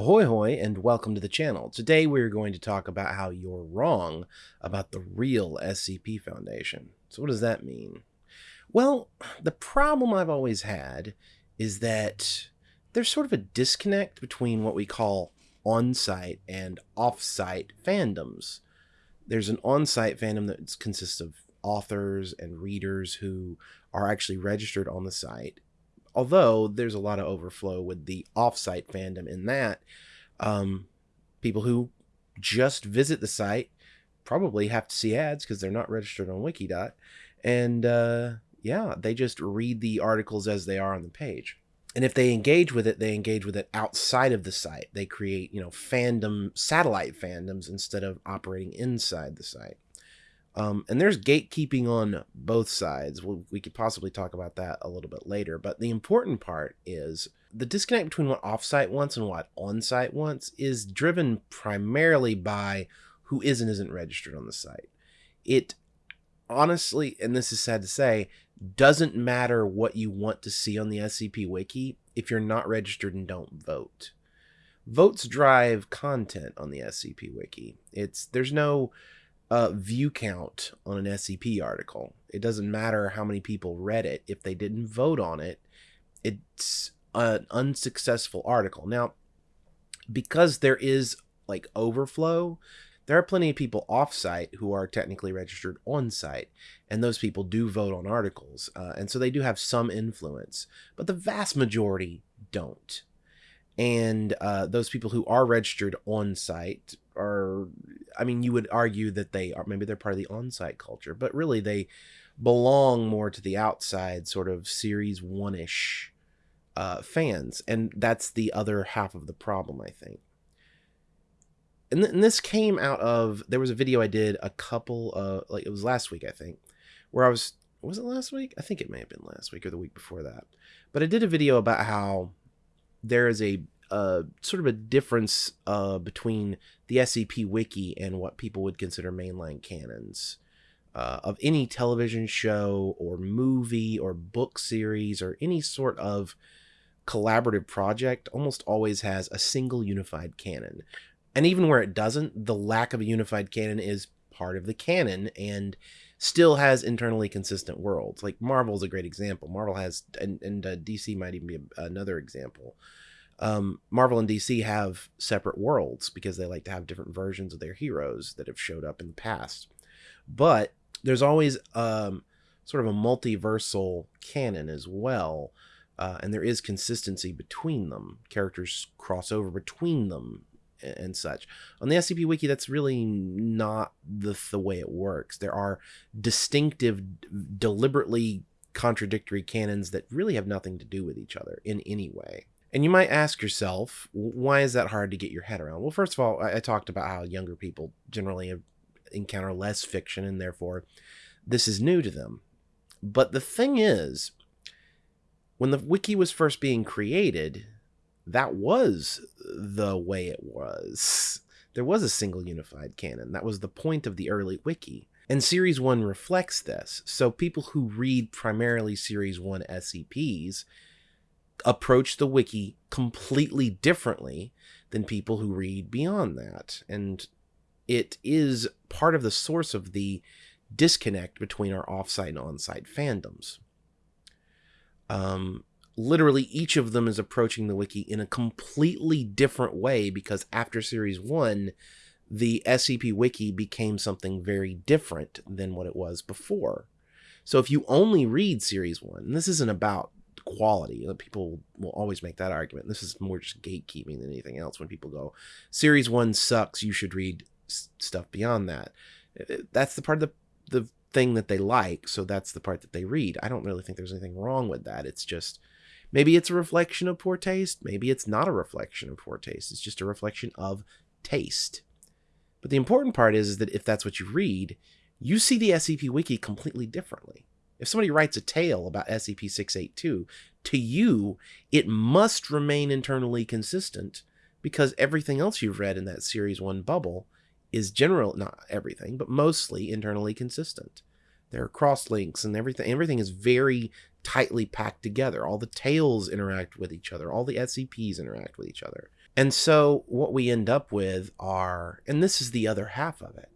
Ahoy hoy and welcome to the channel. Today we're going to talk about how you're wrong about the real SCP Foundation. So what does that mean? Well, the problem I've always had is that there's sort of a disconnect between what we call on-site and off-site fandoms. There's an on-site fandom that consists of authors and readers who are actually registered on the site although there's a lot of overflow with the offsite fandom in that um, people who just visit the site probably have to see ads because they're not registered on wikidot and uh, yeah they just read the articles as they are on the page. And if they engage with it they engage with it outside of the site. They create you know fandom satellite fandoms instead of operating inside the site um, and there's gatekeeping on both sides. we we could possibly talk about that a little bit later. But the important part is the disconnect between what offsite wants and what onsite wants is driven primarily by who is and isn't registered on the site. It honestly, and this is sad to say, doesn't matter what you want to see on the SCP Wiki if you're not registered and don't vote. Votes drive content on the SCP Wiki. It's there's no uh, view count on an SCP article. It doesn't matter how many people read it. If they didn't vote on it, it's an unsuccessful article. Now, because there is like overflow, there are plenty of people off-site who are technically registered on-site, and those people do vote on articles, uh, and so they do have some influence, but the vast majority don't. And uh, those people who are registered on-site are I mean, you would argue that they are maybe they're part of the on-site culture, but really they belong more to the outside sort of series one ish uh, fans, and that's the other half of the problem, I think. And, th- and this came out of there was a video I did a couple of like it was last week I think, where I was was it last week? I think it may have been last week or the week before that, but I did a video about how there is a uh, sort of a difference uh, between the SCP Wiki and what people would consider mainline canons uh, of any television show or movie or book series or any sort of collaborative project almost always has a single unified canon. And even where it doesn't, the lack of a unified canon is part of the canon and still has internally consistent worlds. Like Marvel's a great example. Marvel has, and, and uh, DC might even be another example um, Marvel and DC have separate worlds because they like to have different versions of their heroes that have showed up in the past. But there's always um, sort of a multiversal canon as well, uh, and there is consistency between them. Characters cross over between them and, such. On the SCP Wiki, that's really not the, the way it works. There are distinctive, deliberately contradictory canons that really have nothing to do with each other in any way. And you might ask yourself, why is that hard to get your head around? Well, first of all, I, I talked about how younger people generally encounter less fiction and therefore this is new to them. But the thing is, when the wiki was first being created, that was the way it was. There was a single unified canon. That was the point of the early wiki. And Series 1 reflects this. So people who read primarily Series 1 SCPs approach the wiki completely differently than people who read beyond that. And it is part of the source of the disconnect between our offsite and onsite fandoms. Um, literally, each of them is approaching the wiki in a completely different way because after Series 1, the SCP Wiki became something very different than what it was before. So if you only read Series 1, and this isn't about quality. People will always make that argument. This is more just gatekeeping than anything else. When people go, Series One sucks, you should read stuff beyond that. That's the part of the the thing that they like, so that's the part that they read. I don't really think there's anything wrong with that. It's just maybe it's a reflection of poor taste. Maybe it's not a reflection of poor taste. It's just a reflection of taste. But the important part is, is that if that's what you read, you see the SCP Wiki completely differently. If somebody writes a tale about SCP-682, to you, it must remain internally consistent because everything else you've read in that Series 1 bubble is general, not everything, but mostly internally consistent. There are cross links and everything. Everything is very tightly packed together. All the tales interact with each other. All the SCPs interact with each other. And so what we end up with are, and this is the other half of it.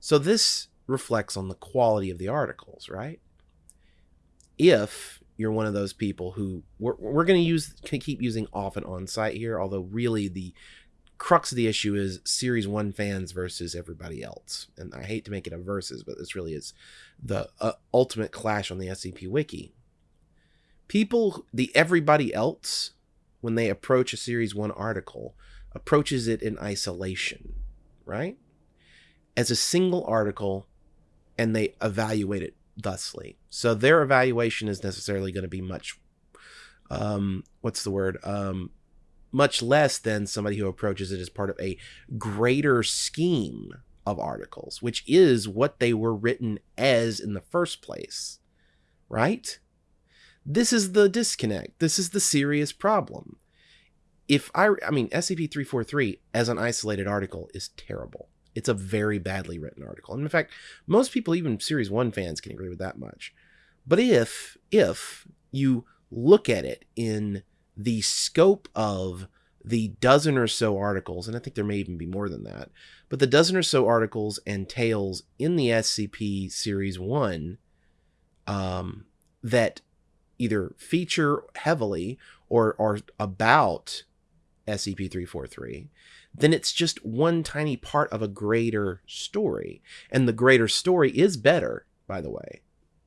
So this reflects on the quality of the articles, right? If you're one of those people who we're, we're going to use keep using off and on site here, although really the crux of the issue is series one fans versus everybody else. And I hate to make it a versus, but this really is the uh, ultimate clash on the SCP wiki. People, the everybody else, when they approach a series one article, approaches it in isolation, right? As a single article, and they evaluate it thusly. So their evaluation is necessarily going to be much, um, what's the word? Um, much less than somebody who approaches it as part of a greater scheme of articles, which is what they were written as in the first place, right? This is the disconnect. This is the serious problem. If I, I mean, SCP 343 as an isolated article is terrible. It's a very badly written article. And in fact, most people, even Series 1 fans, can agree with that much. But if, if you look at it in the scope of the dozen or so articles, and I think there may even be more than that, but the dozen or so articles and tales in the SCP Series 1 um, that either feature heavily or are about SCP 343, then it's just one tiny part of a greater story. And the greater story is better, by the way.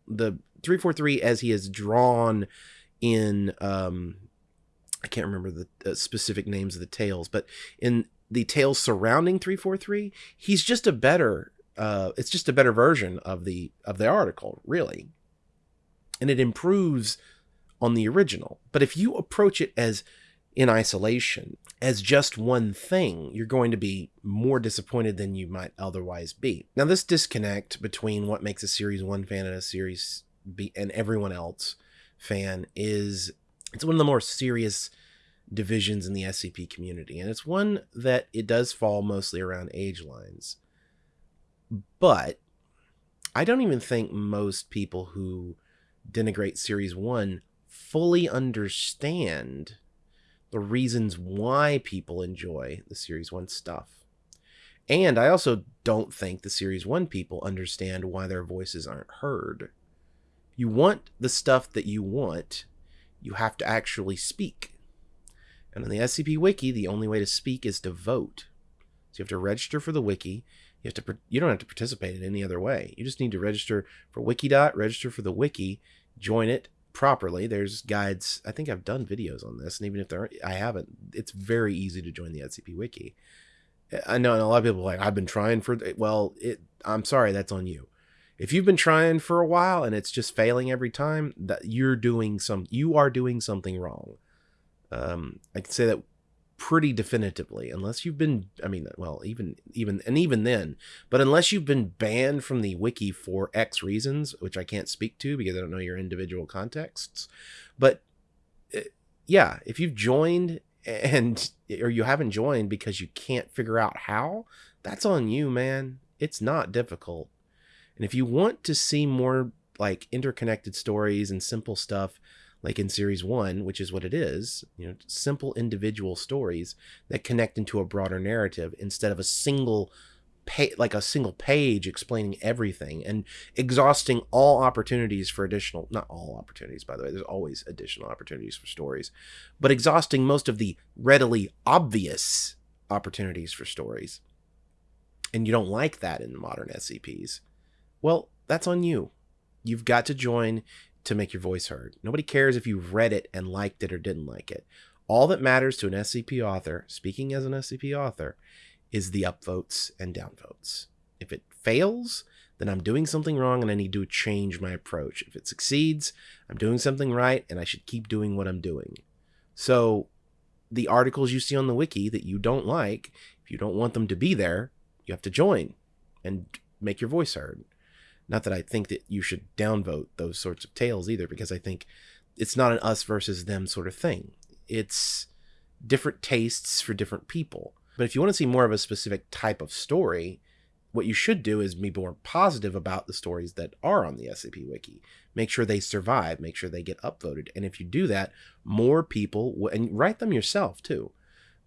The 343, as he is drawn in um, I can't remember the specific names of the tales, but in the tales surrounding 343, he's just a better uh, it's just a better version of the of the article, really. And it improves on the original. But if you approach it as in isolation, as just one thing, you're going to be more disappointed than you might otherwise be. Now, this disconnect between what makes a Series 1 fan and a Series B and everyone else fan is it's one of the more serious divisions in the SCP community, and it's one that it does fall mostly around age lines. But I don't even think most people who denigrate Series 1 fully understand the reasons why people enjoy the Series 1 stuff. And I also don't think the Series 1 people understand why their voices aren't heard. You want the stuff that you want, you have to actually speak. And on the SCP Wiki, the only way to speak is to vote. So you have to register for the wiki. You have to you don't have to participate in any other way. You just need to register for Wikidot, register for the wiki, join it properly. There's guides. I think I've done videos on this, and even if there aren't, I haven't, it's very easy to join the SCP Wiki. I know and a lot of people like I've been trying for well, it I'm sorry, that's on you if you've been trying for a while and it's just failing every time that you're doing some you are doing something wrong um, i can say that pretty definitively unless you've been i mean well even even and even then but unless you've been banned from the wiki for x reasons which i can't speak to because i don't know your individual contexts but eh, yeah if you've joined and or you haven't joined because you can't figure out how that's on you man. It's not difficult. And if you want to see more like interconnected stories and simple stuff like in series 1, which is what it is, you know, simple individual stories that connect into a broader narrative instead of a single like a single page explaining everything and exhausting all opportunities for additional not all opportunities by the way there's always additional opportunities for stories but exhausting most of the readily obvious opportunities for stories and you don't like that in modern scps well, that's on you. You've got to join to make your voice heard. Nobody cares if you've read it and liked it or didn't like it. All that matters to an SCP author, speaking as an SCP author, is the upvotes and downvotes. If it fails, then I'm doing something wrong and I need to change my approach. If it succeeds, I'm doing something right and I should keep doing what I'm doing. So, the articles you see on the wiki that you don't like, if you don't want them to be there, you have to join and make your voice heard. Not that I think that you should downvote those sorts of tales either, because I think it's not an us versus them sort of thing. It's different tastes for different people. But if you want to see more of a specific type of story, what you should do is be more positive about the stories that are on the SCP Wiki. Make sure they survive, make sure they get upvoted. And if you do that, more people, and write them yourself too,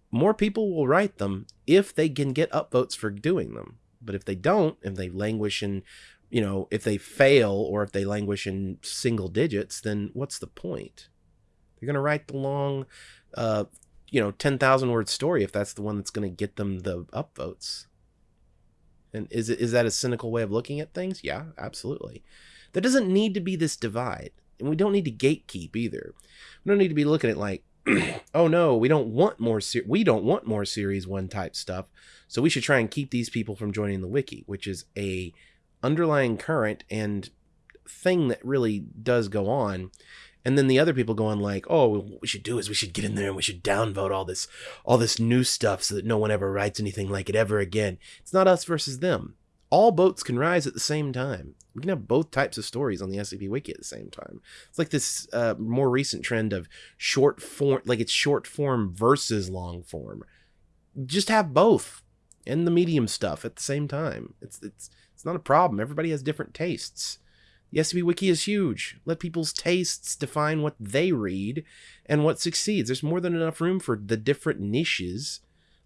more people will write them if they can get upvotes for doing them. But if they don't, if they languish in, you know, if they fail or if they languish in single digits, then what's the point? They're going to write the long, uh, you know, 10,000 word story if that's the one that's going to get them the upvotes. And is it is that a cynical way of looking at things? Yeah, absolutely. There doesn't need to be this divide. And we don't need to gatekeep either. We don't need to be looking at like, oh no, we don't want more ser- we don't want more series 1 type stuff. So we should try and keep these people from joining the wiki, which is a underlying current and thing that really does go on. And then the other people going like oh what we should do is we should get in there and we should downvote all this all this new stuff so that no one ever writes anything like it ever again. It's not us versus them. All boats can rise at the same time. We can have both types of stories on the scp wiki at the same time. It's like this uh, more recent trend of short form like it's short form versus long form. Just have both and the medium stuff at the same time. It's it's it's not a problem everybody has different tastes the SCP Wiki is huge. Let people's tastes define what they read and what succeeds. There's more than enough room for the different niches.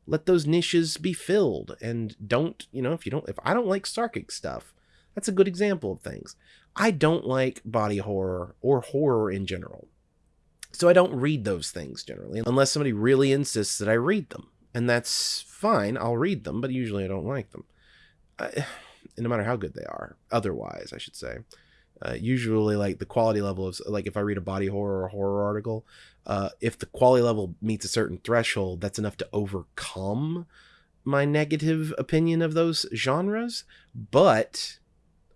Let those niches be filled and don't, you know, if you don't, if I don't like Sarkic stuff, that's a good example of things. I don't like body horror or horror in general. So I don't read those things generally, unless somebody really insists that I read them. And that's fine, I'll read them, but usually I don't like them. I, no matter how good they are, otherwise, I should say. Uh, usually like the quality level of like if i read a body horror or horror article uh, if the quality level meets a certain threshold that's enough to overcome my negative opinion of those genres but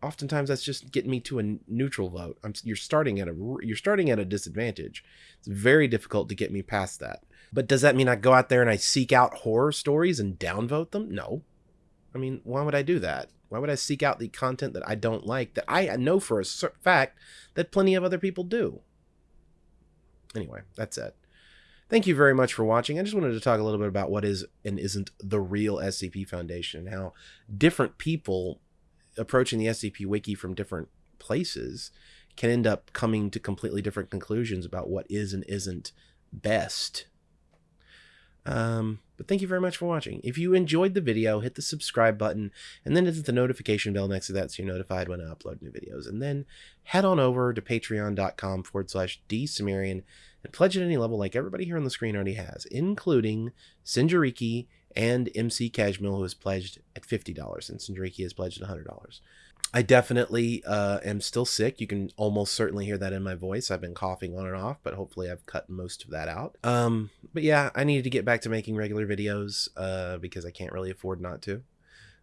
oftentimes that's just getting me to a neutral vote. I'm, you're starting at a you're starting at a disadvantage. It's very difficult to get me past that. But does that mean i go out there and i seek out horror stories and downvote them? No i mean why would i do that why would I seek out the content that I don't like that I know for a fact that plenty of other people do? Anyway, that's it. Thank you very much for watching. I just wanted to talk a little bit about what is and isn't the real SCP Foundation and how different people approaching the SCP Wiki from different places can end up coming to completely different conclusions about what is and isn't best um, but thank you very much for watching. If you enjoyed the video, hit the subscribe button and then hit the notification bell next to that so you're notified when I upload new videos. And then head on over to patreon.com forward slash dsumerian and pledge at any level like everybody here on the screen already has, including Sinjariki and MC Cashmill, who has pledged at $50, and Sinjariki has pledged at $100. I definitely uh, am still sick. You can almost certainly hear that in my voice. I've been coughing on and off, but hopefully I've cut most of that out. Um, but yeah, I needed to get back to making regular videos uh, because I can't really afford not to.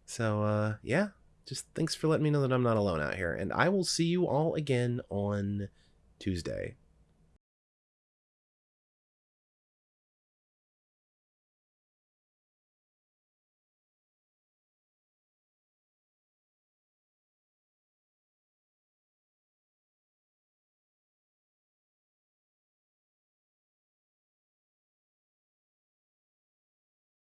So uh, yeah, just thanks for letting me know that I'm not alone out here. And I will see you all again on Tuesday.